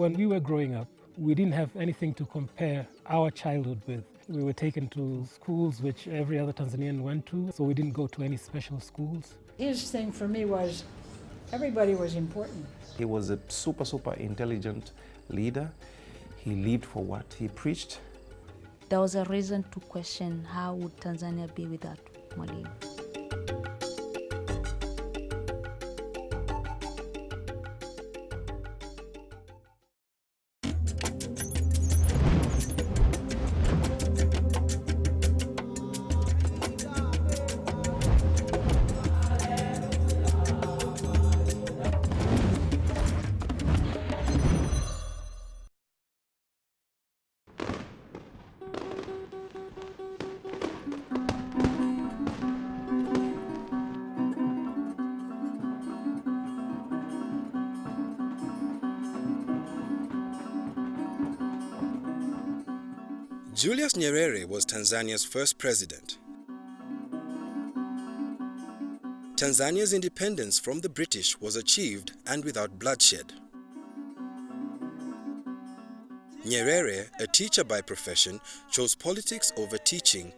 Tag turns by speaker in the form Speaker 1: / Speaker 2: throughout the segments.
Speaker 1: When we were growing up, we didn't have anything to compare our childhood with. We were taken to schools which every other Tanzanian went to, so we didn't go to any special schools.
Speaker 2: His thing for me was everybody was important.
Speaker 3: He was a super, super intelligent leader. He lived for what he preached.
Speaker 4: There was a reason to question how would Tanzania be without Mwalimu.
Speaker 5: Julius Nyerere was Tanzania's first president. Tanzania's independence from the British was achieved and without bloodshed. Nyerere, a teacher by profession, chose politics over teaching,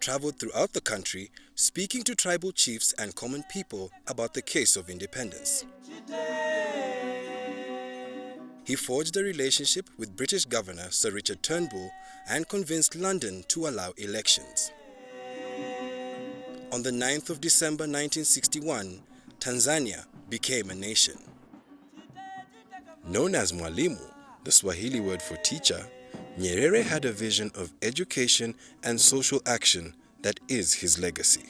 Speaker 5: traveled throughout the country speaking to tribal chiefs and common people about the case of independence. He forged a relationship with British Governor Sir Richard Turnbull and convinced London to allow elections. On the 9th of December 1961, Tanzania became a nation. Known as Mwalimu, the Swahili word for teacher, Nyerere had a vision of education and social action that is his legacy.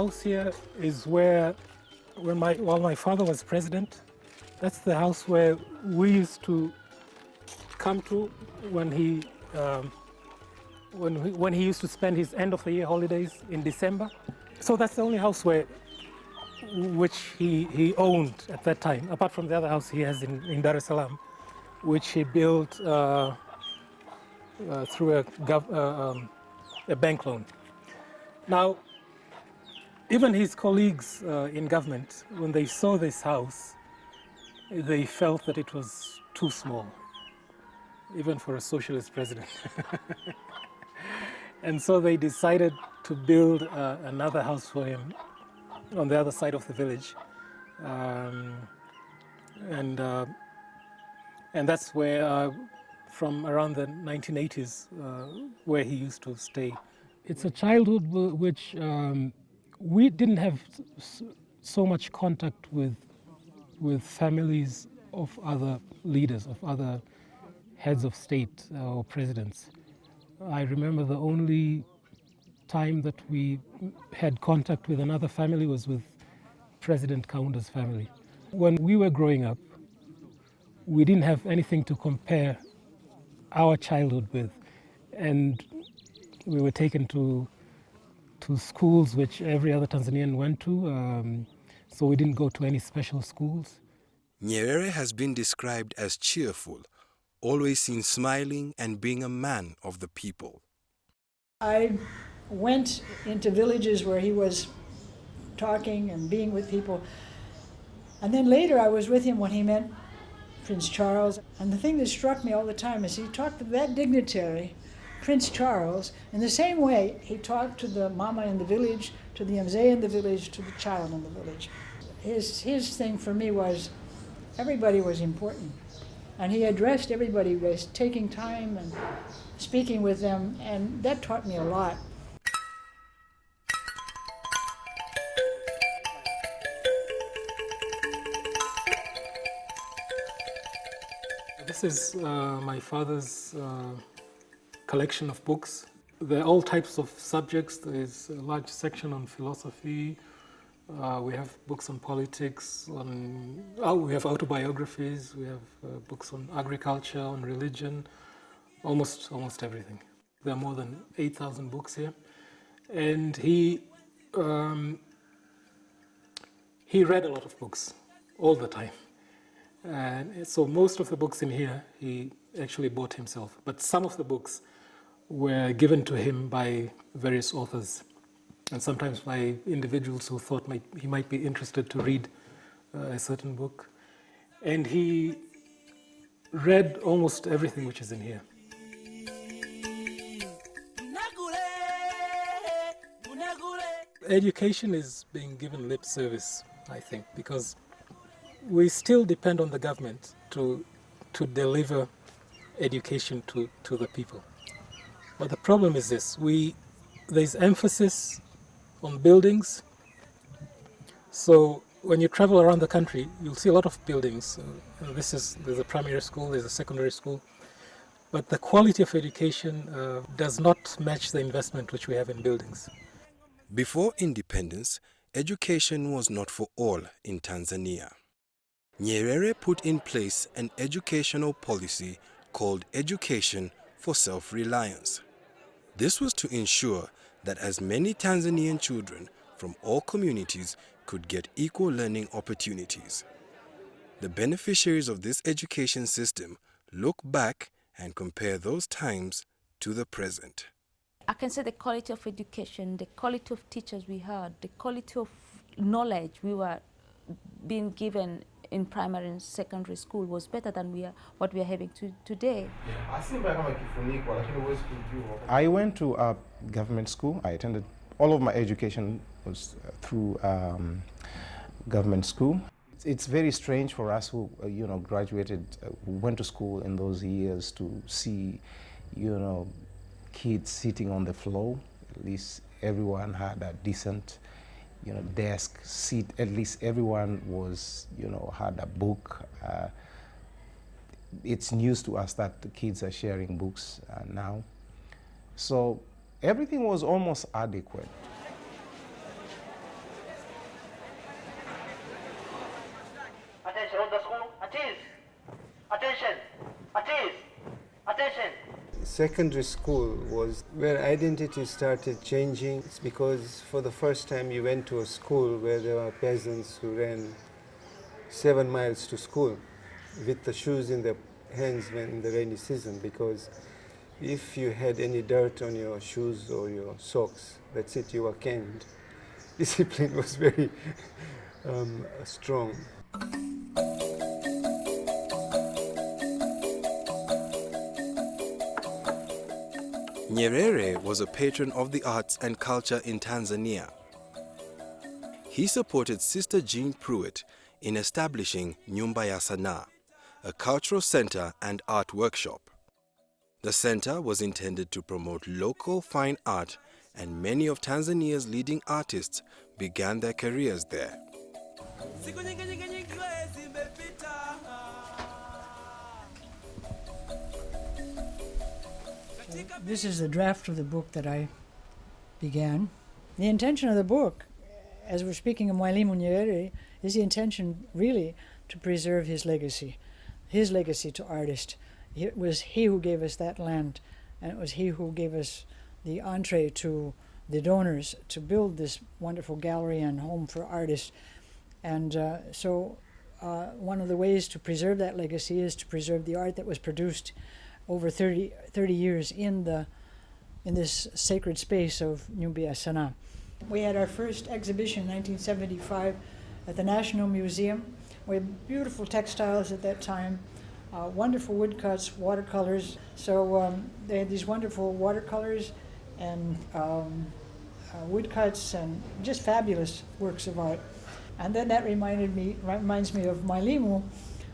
Speaker 1: House here is where, when my, while my father was president, that's the house where we used to come to when he, um, when, he, when he used to spend his end of the year holidays in December. So that's the only house where, which he, he owned at that time, apart from the other house he has in, in Dar es Salaam, which he built uh, uh, through a, uh, um, a bank loan. Now, even his colleagues uh, in government, when they saw this house, they felt that it was too small, even for a socialist president. and so they decided to build uh, another house for him on the other side of the village. Um, and, uh, and that's where, uh, from around the 1980s, uh, where he used to stay. It's a childhood which um, we didn't have so much contact with with families of other leaders, of other heads of state uh, or presidents. I remember the only time that we had contact with another family was with President Kaunda's family. When we were growing up, we didn't have anything to compare our childhood with. And we were taken to to schools which every other Tanzanian went to, um, so we didn't go to any special schools.
Speaker 5: Nyerere has been described as cheerful, always seen smiling and being a man of the people.
Speaker 2: I went into villages where he was talking and being with people. And then later I was with him when he met Prince Charles. And the thing that struck me all the time is he talked to that dignitary Prince Charles, in the same way he talked to the mama in the village, to the mzee in the village, to the child in the village. His, his thing for me was everybody was important. And he addressed everybody by taking time and speaking with them, and that taught me a lot.
Speaker 1: This is uh, my father's uh, collection of books. There are all types of subjects. There's a large section on philosophy, Uh, we have books on politics, on oh, we have autobiographies, we have uh, books on agriculture, on religion, almost almost everything. There are more than 8,000 books here, and he um, he read a lot of books all the time, and so most of the books in here he actually bought himself. But some of the books were given to him by various authors and sometimes by individuals who thought might, he might be interested to read uh, a certain book. And he read almost everything which is in here. Education is being given lip service, I think, because we still depend on the government to, to deliver education to, to the people. But the problem is this, we, there's emphasis on buildings. So when you travel around the country, you'll see a lot of buildings. Uh, this is there's a primary school, there's a secondary school, but the quality of education uh, does not match the investment which we have in buildings.
Speaker 5: Before independence, education was not for all in Tanzania. Nyerere put in place an educational policy called Education for Self-Reliance. This was to ensure that as many Tanzanian children from all communities could get equal learning opportunities. The beneficiaries of this education system look back and compare those times to the present.
Speaker 4: I can say the quality of education, the quality of teachers we had, the quality of knowledge we were being given in primary and secondary school was better than we are, what we are having to, today.
Speaker 3: I went to a government school. I attended, all of my education was uh, through um, government school. It's, it's very strange for us who, uh, you know, graduated, uh, went to school in those years to see, you know, kids sitting on the floor. At least everyone had a decent you know, desk, seat, at least everyone was, you know, had a book. Uh, it's news to us that the kids are sharing books uh, now. So everything was almost adequate.
Speaker 6: Attention, on the school, at ease. Attention, at ease. Attention
Speaker 7: secondary school was where identity started changing. It's because for the first time you went to a school where there were peasants who ran seven miles to school with the shoes in their hands when in the rainy season because if you had any dirt on your shoes or your socks, that's it, you were canned. Discipline was very um, strong.
Speaker 5: Nyerere was a patron of the arts and culture in Tanzania. He supported Sister Jean Pruitt in establishing Nyumba ya Sanaa, a cultural center and art workshop. The center was intended to promote local fine art and many of Tanzania's leading artists began their careers there.
Speaker 2: This is the draft of the book that I began. The intention of the book, as we're speaking of Mwalimu Nyerere, is the intention really to preserve his legacy, his legacy to artists. It was he who gave us that land, and it was he who gave us the entree to the donors to build this wonderful gallery and home for artists. And uh, so uh, one of the ways to preserve that legacy is to preserve the art that was produced over 30, 30 years in the in this sacred space of Nyumba ya Sanaa. We had our first exhibition in 1975 at the National Museum. We had beautiful textiles at that time, uh, wonderful woodcuts, watercolors. So um, they had these wonderful watercolors and um, uh, woodcuts and just fabulous works of art. And then that reminded me, reminds me of Mwalimu.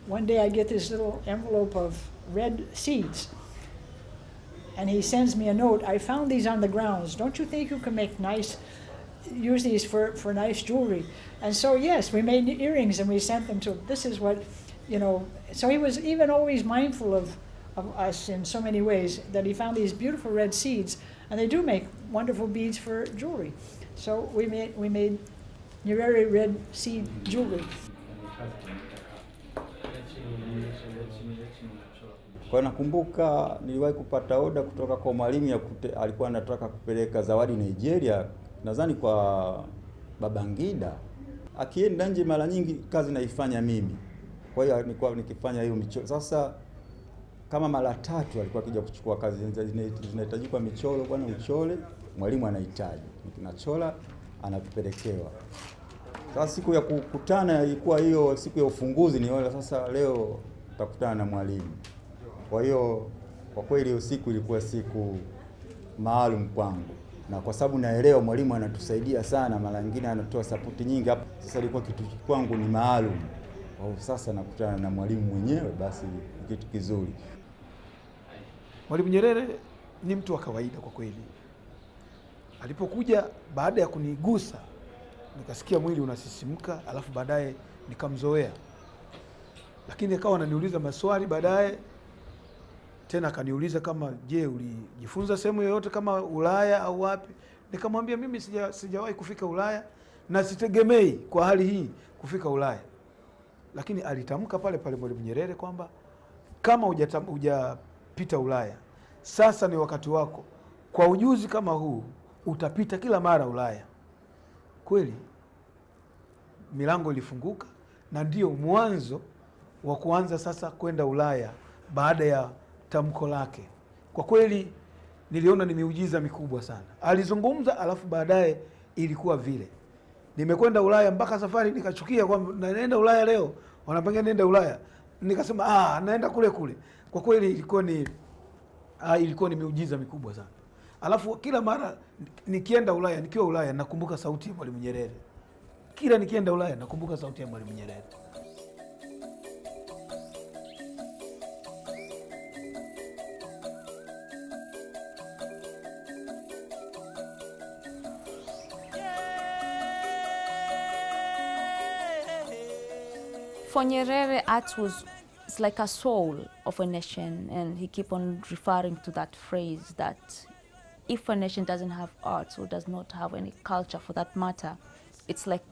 Speaker 2: One day I get this little envelope of red seeds. And he sends me a note. I found these on the grounds. Don't you think you can make nice, use these for, for nice jewelry? And so, yes, we made earrings and we sent them to This is what, you know, so he was even always mindful of, of us in so many ways that he found these beautiful red seeds. And they do make wonderful beads for jewelry. So we made, we made Nyerere Red seed jewelry.
Speaker 8: Kwa nakumbuka niliwahi kupata oda kutoka kwa mwalimu ya kute, alikuwa anataka kupeleka zawadi Nigeria, nadhani kwa Babangida. Akienda nje mara nyingi kazi naifanya mimi, kwa hiyo nilikuwa nikifanya hiyo michoro. Sasa kama mara tatu alikuwa akija kuchukua kazi zinahitajika michoro, bwana uchole, mwalimu anahitaji, nachora, anapelekewa. Sasa siku ya kukutana ilikuwa hiyo siku ya ufunguzi, niona sasa leo takutana na mwalimu. Kwa hiyo kwa kweli usiku siku ilikuwa siku maalum kwangu, na kwa sababu naelewa mwalimu anatusaidia sana, mara nyingine anatoa sapoti nyingi hapo. Sasa ilikuwa kitu kwangu ni maalum, kwa sasa nakutana na mwalimu mwenyewe, basi ni kitu kizuri.
Speaker 9: Mwalimu Nyerere ni mtu wa kawaida kwa kweli. Alipokuja baada ya kunigusa, nikasikia mwili unasisimka, alafu baadaye nikamzoea, lakini akawa ananiuliza maswali baadaye tena akaniuliza kama je, ulijifunza sehemu yoyote kama Ulaya au wapi? Nikamwambia mimi sija, sijawahi kufika Ulaya na sitegemei kwa hali hii kufika Ulaya, lakini alitamka pale pale Mwalimu Nyerere kwamba kama hujapita Ulaya, sasa ni wakati wako. Kwa ujuzi kama huu utapita kila mara Ulaya. Kweli milango ilifunguka na ndio mwanzo wa kuanza sasa kwenda Ulaya baada ya tamko lake. Kwa kweli niliona ni miujiza mikubwa sana. Alizungumza alafu baadaye ilikuwa vile. Nimekwenda Ulaya mpaka safari nikachukia kwamba naenda Ulaya leo, wanapanga nenda Ulaya. Nikasema ah, naenda kule kule. Kwa kweli ilikuwa ni ah, ilikuwa ni miujiza mikubwa sana. Alafu kila mara nikienda Ulaya, nikiwa Ulaya nakumbuka sauti ya Mwalimu Nyerere. Kila nikienda Ulaya nakumbuka sauti ya Mwalimu Nyerere.
Speaker 4: For Nyerere, art was it's like a soul of a nation, and he keep on referring to that phrase that if a nation doesn't have art or does not have any culture for that matter, it's like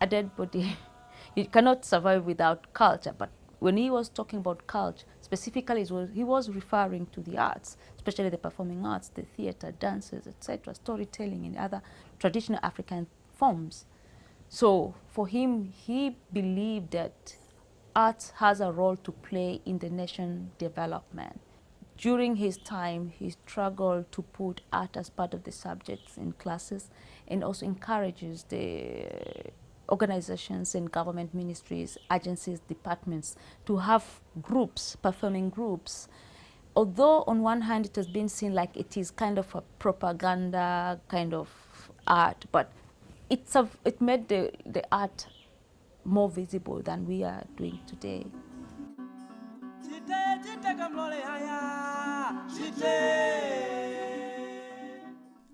Speaker 4: a dead body. you cannot survive without culture. But when he was talking about culture, specifically he was referring to the arts, especially the performing arts, the theater, dances, etc., storytelling and other traditional African forms. So for him, he believed that art has a role to play in the nation development. During his time, he struggled to put art as part of the subjects in classes and also encourages the organizations and government ministries, agencies, departments to have groups, performing groups. Although on one hand it has been seen like it is kind of a propaganda kind of art, but it's a, it made the, the art more visible than we are doing today.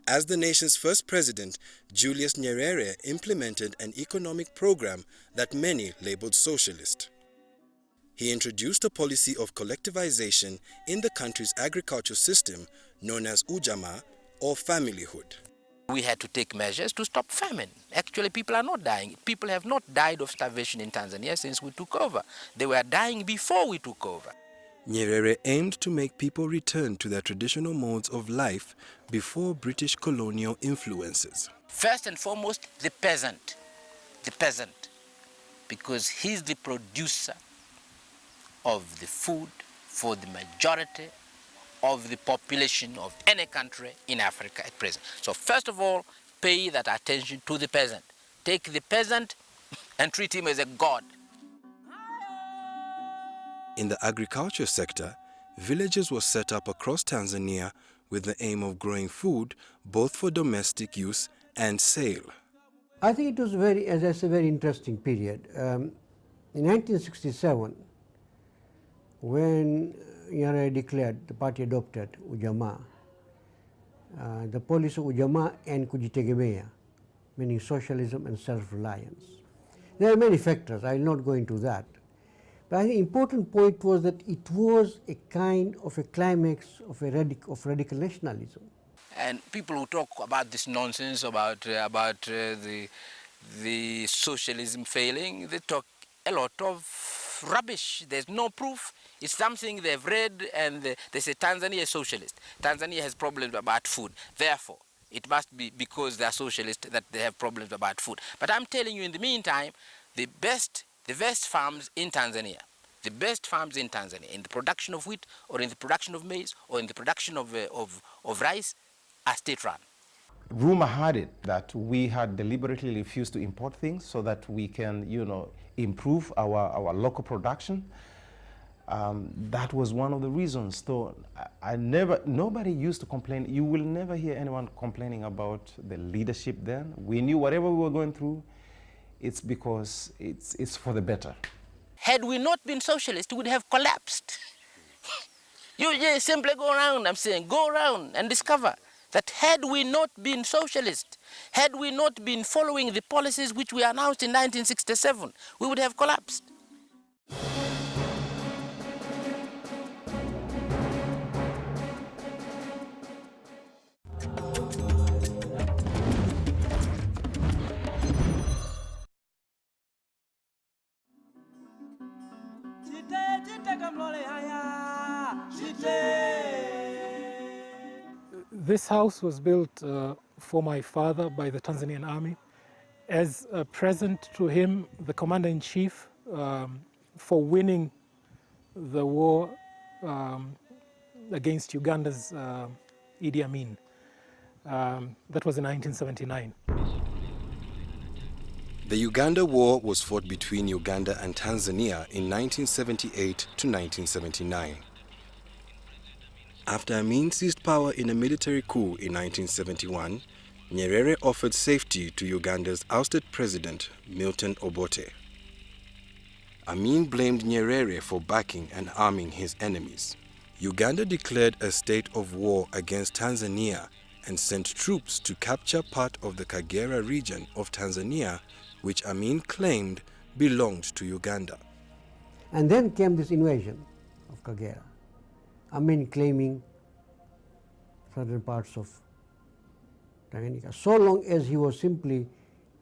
Speaker 5: As the nation's first president, Julius Nyerere implemented an economic program that many labeled socialist. He introduced a policy of collectivization in the country's agricultural system known as Ujamaa or familyhood.
Speaker 10: We had to take measures to stop famine. Actually, people are not dying. People have not died of starvation in Tanzania since we took over. They were dying before we took over.
Speaker 5: Nyerere aimed to make people return to their traditional modes of life before British colonial influences.
Speaker 10: First and foremost, the peasant. The peasant. Because he's the producer of the food for the majority of the population of any country in Africa at present. So first of all, pay that attention to the peasant. Take the peasant and treat him as a god.
Speaker 5: In the agriculture sector, villages were set up across Tanzania with the aim of growing food both for domestic use and sale.
Speaker 11: I think it was very, as I said, very interesting period. Um, in 1967, when Nyerere declared, the party adopted Ujamaa, uh, the policy of Ujamaa and Kujitegemea, meaning socialism and self-reliance. There are many factors, I will not go into that. But I think the important point was that it was a kind of a climax of, a radic of radical nationalism.
Speaker 10: And people who talk about this nonsense about, uh, about uh, the the socialism failing, they talk a lot of rubbish. There's no proof. It's something they've read and they, they say Tanzania is socialist. Tanzania has problems about food. Therefore, it must be because they're socialist that they have problems about food. But I'm telling you in the meantime, the best, the best farms in Tanzania, the best farms in Tanzania, in the production of wheat or in the production of maize or in the production of, uh, of, of rice, are state-run.
Speaker 3: Rumor had it that we had deliberately refused to import things so that we can, you know, improve our, our local production. Um, that was one of the reasons. So I, never, nobody used to complain. You will never hear anyone complaining about the leadership then. We knew whatever we were going through, it's because it's, it's for the better.
Speaker 10: Had we not been socialist, we would have collapsed. you just simply go around, I'm saying, go around and discover that had we not been socialist, had we not been following the policies which we announced in 1967, we would have collapsed.
Speaker 1: This house was built uh, for my father by the Tanzanian army as a present to him, the commander-in-chief, um, for winning the war um, against Uganda's uh, Idi Amin. Um, that was in 1979.
Speaker 5: The Uganda War was fought between Uganda and Tanzania in 1978 to 1979. After Amin seized power in a military coup in 1971, Nyerere offered safety to Uganda's ousted president, Milton Obote. Amin blamed Nyerere for backing and arming his enemies. Uganda declared a state of war against Tanzania and sent troops to capture part of the Kagera region of Tanzania which Amin claimed belonged to Uganda.
Speaker 11: And then came this invasion of Kagera. Amin claiming certain parts of Tanganyika. So long as he was simply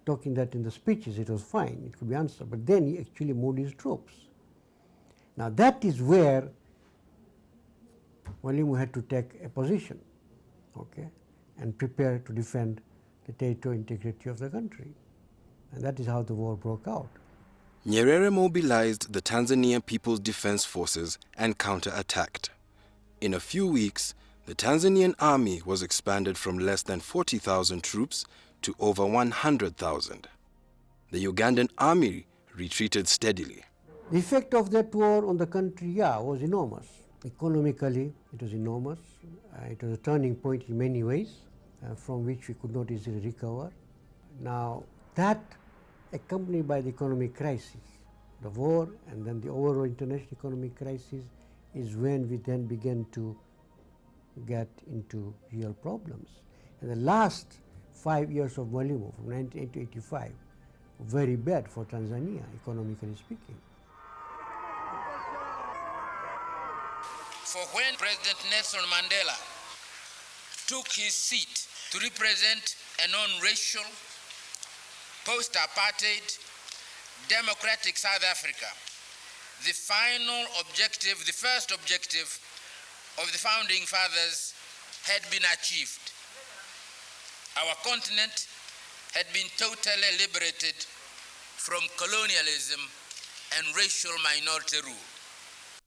Speaker 11: talking that in the speeches, it was fine, it could be answered. But then he actually moved his troops. Now that is where Mwalimu had to take a position, okay, and prepare to defend the territorial integrity of the country. And that is how the war broke out.
Speaker 5: Nyerere mobilized the Tanzanian People's Defense Forces and counterattacked. In a few weeks, the Tanzanian army was expanded from less than 40,000 troops to over 100,000. The Ugandan army retreated steadily.
Speaker 11: The effect of that war on the country, yeah, was enormous. Economically, it was enormous. Uh, it was a turning point in many ways uh, from which we could not easily recover. Now, that accompanied by the economic crisis. The war and then the overall international economic crisis is when we then began to get into real problems. And the last five years of Mwalimu from 1985 very bad for Tanzania, economically speaking.
Speaker 10: For when President Nelson Mandela took his seat to represent a non-racial post-apartheid, democratic South Africa, the final objective, the first objective of the founding fathers had been achieved. Our continent had been totally liberated from colonialism and racial minority rule.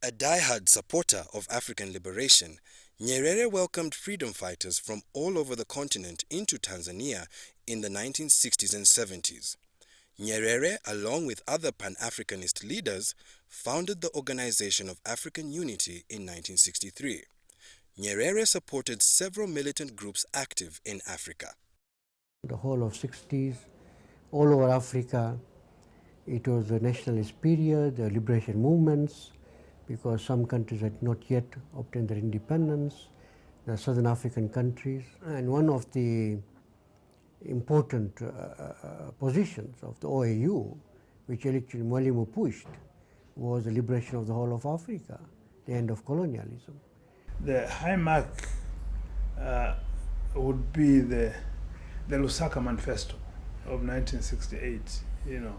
Speaker 5: A die-hard supporter of African liberation, Nyerere welcomed freedom fighters from all over the continent into Tanzania in the 1960s and 70s. Nyerere, along with other Pan-Africanist leaders, founded the Organization of African Unity in 1963. Nyerere supported several militant groups active in Africa.
Speaker 11: The whole of 60s, all over Africa, it was the nationalist period, the liberation movements, because some countries had not yet obtained their independence, the southern African countries. And one of the important uh, uh, positions of the OAU, which actually Mwalimu pushed, was the liberation of the whole of Africa, the end of colonialism.
Speaker 9: The high mark uh, would be the, the Lusaka Manifesto,
Speaker 12: of 1968, you know,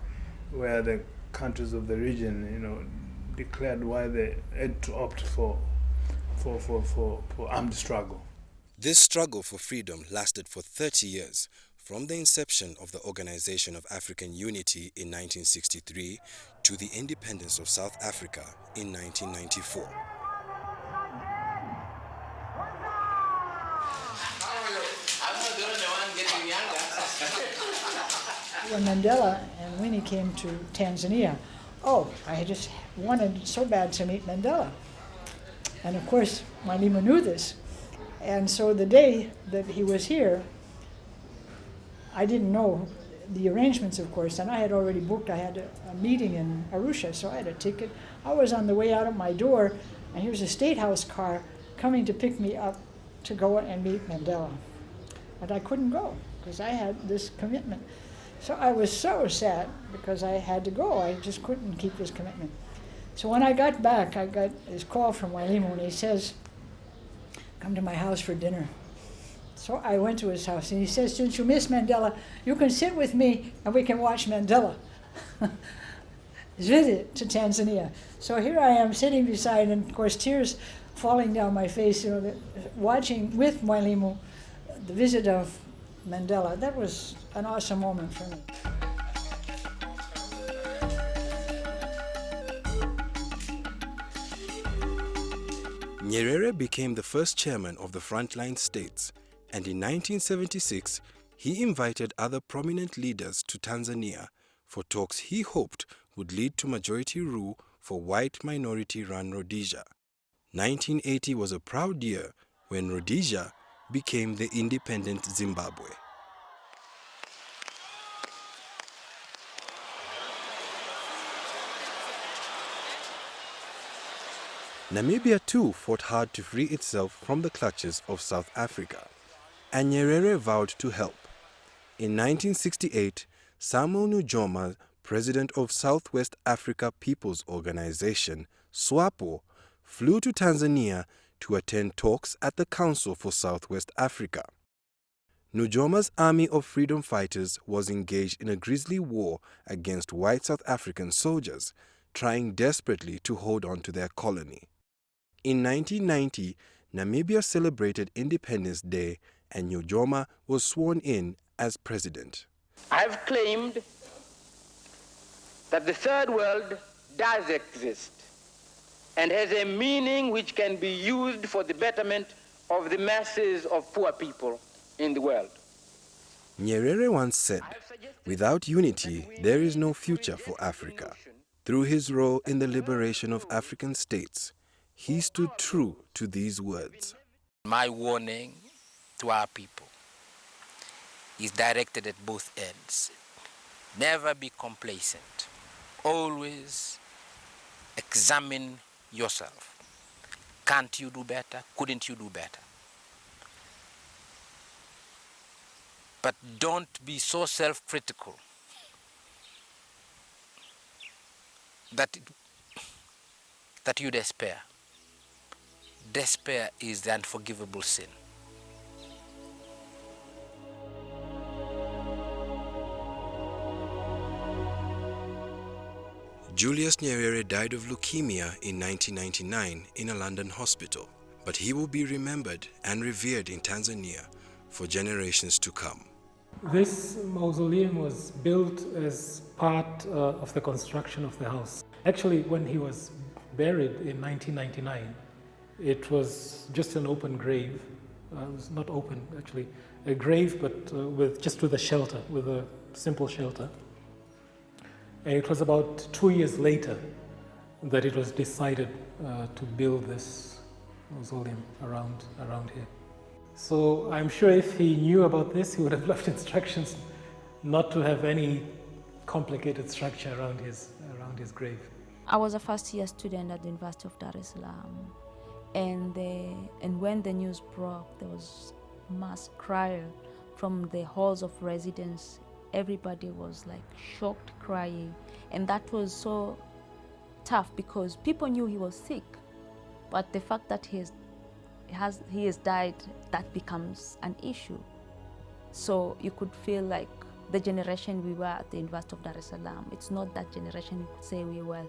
Speaker 12: where the countries of the region, you know, declared why they had to opt for, for, for, for, for armed struggle.
Speaker 5: This struggle for freedom lasted for 30 years, from the inception of the Organization of African Unity in 1963 to the independence of South Africa in 1994.
Speaker 2: when Mandela and Winnie came to Tanzania, oh, I just wanted so bad to meet Mandela. And of course, Mwalimu knew this. And so the day that he was here, I didn't know the arrangements, of course, and I had already booked, I had a, a, meeting in Arusha, so I had a ticket. I was on the way out of my door, and here's a State House car coming to pick me up to go and meet Mandela. But I couldn't go, because I had this commitment. So I was so sad because I had to go. I just couldn't keep this commitment. So when I got back, I got this call from Mwalimu and he says, come to my house for dinner. So I went to his house and he says, since you miss Mandela, you can sit with me and we can watch Mandela. visit to Tanzania. So here I am sitting beside, and of course tears falling down my face, you know, watching with Mwalimu the visit of Mandela. That was an awesome moment for me.
Speaker 5: Nyerere became the first chairman of the Frontline States, and in 1976 he invited other prominent leaders to Tanzania for talks he hoped would lead to majority rule for white minority-run Rhodesia. 1980 was a proud year when Rhodesia became the independent Zimbabwe. Namibia too fought hard to free itself from the clutches of South Africa, and Nyerere vowed to help. In 1968, Samuel Nujoma, president of Southwest Africa People's Organization, SWAPO, flew to Tanzania to attend talks at the Council for Southwest Africa. Nujoma's army of freedom fighters was engaged in a grisly war against white South African soldiers, trying desperately to hold on to their colony. In 1990, Namibia celebrated Independence Day and Nujoma was sworn in as president.
Speaker 10: I've claimed that the third world does exist and has a meaning which can be used for the betterment of the masses of poor people in the world.
Speaker 5: Nyerere once said, without unity, there is no future for Africa. Through his role in the liberation of African states, he stood true to these words.
Speaker 10: My warning to our people is directed at both ends. Never be complacent. Always examine yourself. Can't you do better? Couldn't you do better? But don't be so self-critical that, that you despair despair is the unforgivable sin.
Speaker 5: Julius Nyerere died of leukemia in 1999 in a London hospital, but he will be remembered and revered in Tanzania for generations to come.
Speaker 1: This mausoleum was built as part uh, of the construction of the house. Actually, when he was buried in 1999, it was just an open grave. Uh, it was not open, actually, a grave, but uh, with just with a shelter, with a simple shelter. And it was about two years later that it was decided uh, to build this mausoleum around, around here. So I'm sure if he knew about this, he would have left instructions not to have any complicated structure around his, around his grave.
Speaker 4: I was a first year student at the University of Dar es Salaam and and when the news broke there was mass cry from the halls of residence everybody was like shocked crying and that was so tough because people knew he was sick but the fact that he has, has he has died that becomes an issue so you could feel like the generation we were at the University of Dar es Salaam. It's not that generation you could say we were,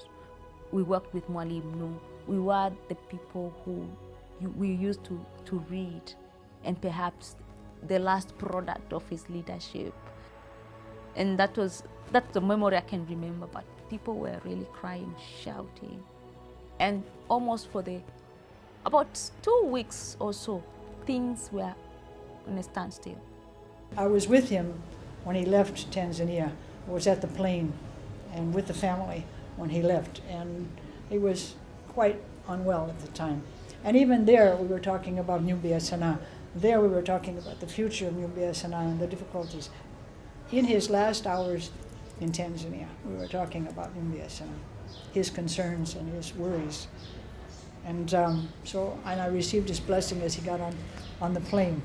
Speaker 4: we worked with Mwalimu. No, we were the people who we used to, to read and perhaps the last product of his leadership. And that was, that's the memory I can remember, but people were really crying, shouting. And almost for the, about two weeks or so, things were on a standstill.
Speaker 2: I was with him when he left Tanzania. I was at the plane and with the family when he left, and he was quite unwell at the time. And even there, we were talking about Nyumba Sanaa. There, we were talking about the future of Nyumba Sanaa and the difficulties. In his last hours in Tanzania, we were talking about Nyumba and his concerns and his worries. And um, so, and I received his blessing as he got on, on the plane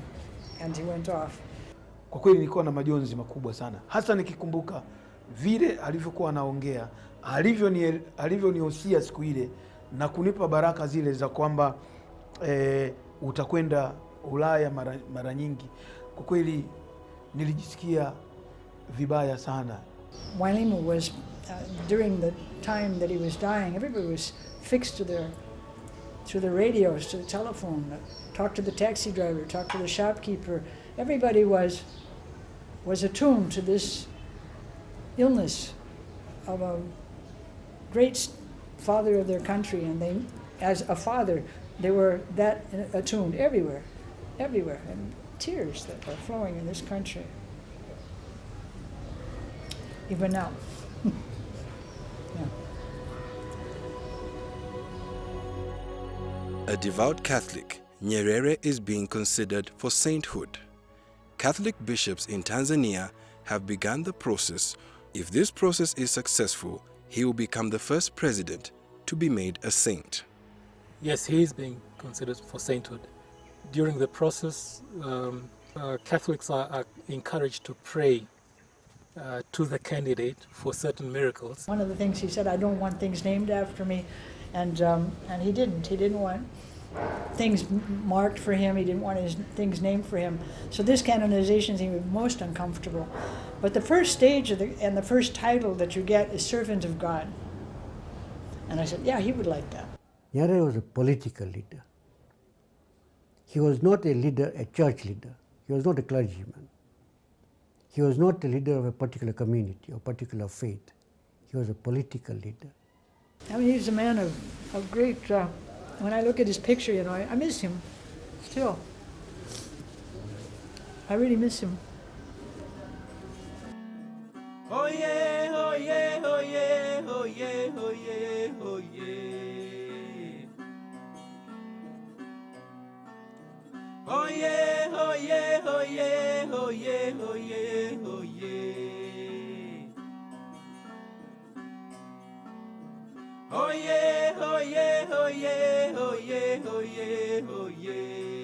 Speaker 2: and he went off.
Speaker 9: Kwa kweli nilikuwa na majonzi makubwa sana, hasa nikikumbuka vile alivyokuwa anaongea, alivyoniosia alivyonihusia siku ile na kunipa baraka zile za kwamba e, utakwenda Ulaya mara, mara nyingi. Kwa kweli nilijisikia vibaya sana.
Speaker 2: Mwalimu was, uh, during the time that he was dying, everybody was fixed to their, to the radios, to the telephone, uh, talk to the taxi driver, talk to the shopkeeper. Everybody was, was attuned to this illness of a great father of their country, and they, as a father, they were that attuned everywhere, everywhere, and tears that were flowing in this country even now. yeah.
Speaker 5: A devout Catholic, Nyerere is being considered for sainthood. Catholic bishops in Tanzania have begun the process. If this process is successful, he will become the first president to be made a saint.
Speaker 1: Yes, he is being considered for sainthood. During the process, um, uh, Catholics are, are encouraged to pray uh, to the candidate for certain miracles.
Speaker 2: One of the things he said, I don't want things named after me, and um, and he didn't. He didn't want things marked for him. He didn't want his things named for him. So this canonization seemed most uncomfortable. But the first stage of the and the first title that you get is servant of God. And I said, yeah, he would like that.
Speaker 11: Nyerere was a political leader. He was not a leader, a church leader. He was not a clergyman. He was not a leader of a particular community or particular faith. He was a political leader.
Speaker 2: I mean, he's a man of, of great. Uh, when I look at his picture, you know, I, I miss him still. I really miss him.
Speaker 13: Oh yeah, oh yeah, oh yeah, oh yeah, oh yeah, oh yeah. Oh yeah, oh yeah, oh yeah, oh yeah, oh yeah, oh yeah. Oh yeah, oh yeah, oh yeah, oh yeah, oh yeah.